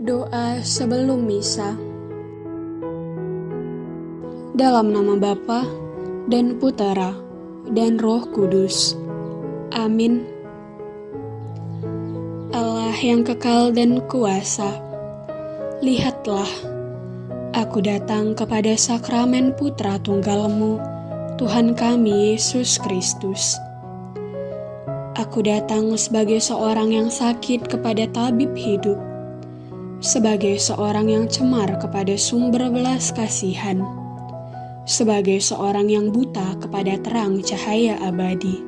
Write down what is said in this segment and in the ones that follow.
Doa sebelum misa. Dalam nama Bapa dan Putera dan Roh Kudus. Amin. Allah yang kekal dan kuasa, lihatlah, aku datang kepada sakramen Putra Tunggalmu, Tuhan kami Yesus Kristus. Aku datang sebagai seorang yang sakit kepada tabib hidup, sebagai seorang yang cemar kepada sumber belas kasihan, sebagai seorang yang buta kepada terang cahaya abadi,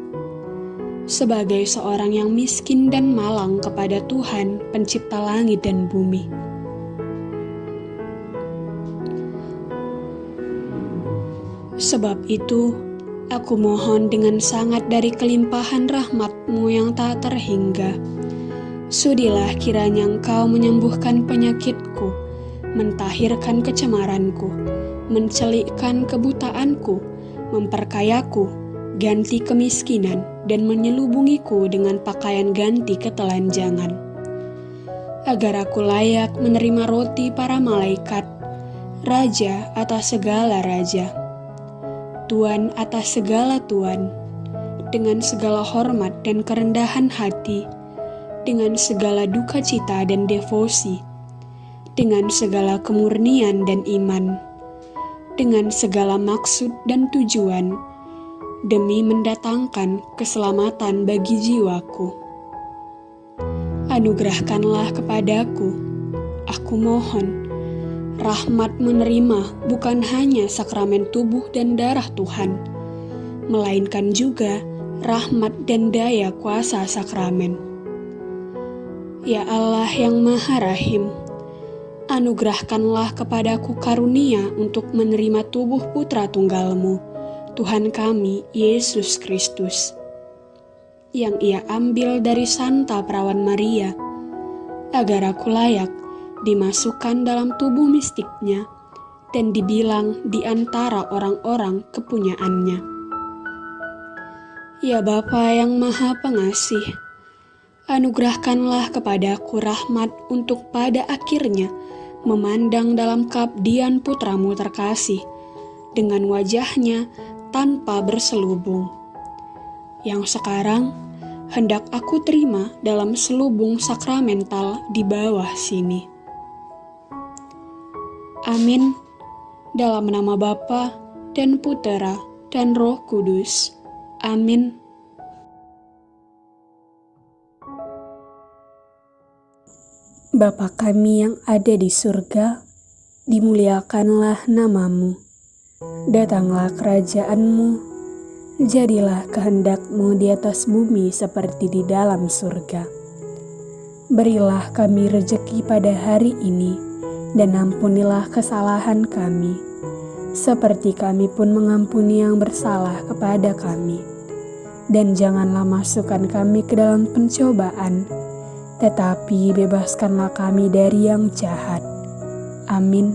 sebagai seorang yang miskin dan malang kepada Tuhan, Pencipta langit dan bumi. Sebab itu, aku mohon dengan sangat dari kelimpahan rahmatmu yang tak terhingga Sudilah kiranya engkau menyembuhkan penyakitku, mentahirkan kecemaranku, mencelikkan kebutaanku, memperkayaku, ganti kemiskinan, dan menyelubungiku dengan pakaian ganti ketelanjangan. Agar aku layak menerima roti para malaikat, Raja atas segala raja, Tuan atas segala tuan, dengan segala hormat dan kerendahan hati, dengan segala duka cita dan devosi, dengan segala kemurnian dan iman, dengan segala maksud dan tujuan, demi mendatangkan keselamatan bagi jiwaku. Anugerahkanlah kepadaku, aku mohon, rahmat menerima bukan hanya sakramen tubuh dan darah Tuhan, melainkan juga rahmat dan daya kuasa sakramen Ya Allah yang Maha Rahim, anugerahkanlah kepadaku karunia untuk menerima tubuh putra tunggalmu, Tuhan kami, Yesus Kristus, yang ia ambil dari Santa Perawan Maria, agar aku layak dimasukkan dalam tubuh mistiknya dan dibilang di antara orang-orang kepunyaannya. Ya Bapa yang Maha Pengasih, anugerahkanlah kepadaku rahmat untuk pada akhirnya memandang dalam kabdian putramu terkasih dengan wajahnya tanpa berselubung. Yang sekarang hendak aku terima dalam selubung sakramental di bawah sini. Amin. Dalam nama Bapa dan Putera dan Roh Kudus. Amin. Bapa kami yang ada di surga, dimuliakanlah namamu. Datanglah kerajaanmu, jadilah kehendakmu di atas bumi seperti di dalam surga. Berilah kami rejeki pada hari ini, dan ampunilah kesalahan kami, seperti kami pun mengampuni yang bersalah kepada kami. Dan janganlah masukkan kami ke dalam pencobaan, tetapi bebaskanlah kami dari yang jahat. Amin.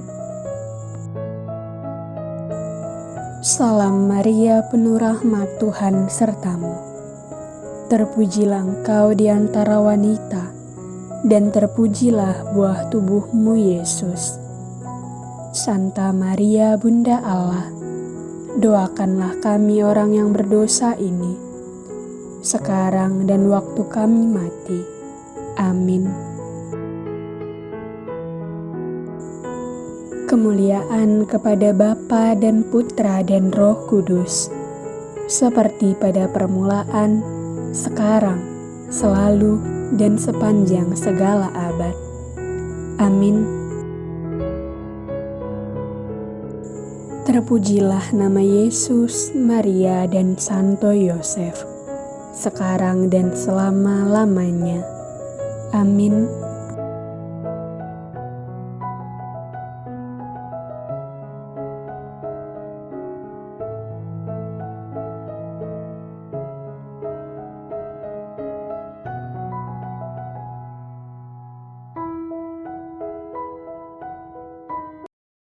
Salam Maria, penuh rahmat Tuhan sertamu. Terpujilah engkau di antara wanita, dan terpujilah buah tubuhmu Yesus. Santa Maria, Bunda Allah, doakanlah kami orang yang berdosa ini, sekarang dan waktu kami mati. Amin. Kemuliaan kepada Bapa dan Putra dan Roh Kudus, seperti pada permulaan, sekarang, selalu, dan sepanjang segala abad. Amin. Terpujilah nama Yesus, Maria, dan Santo Yosef, sekarang dan selama-lamanya. Amin.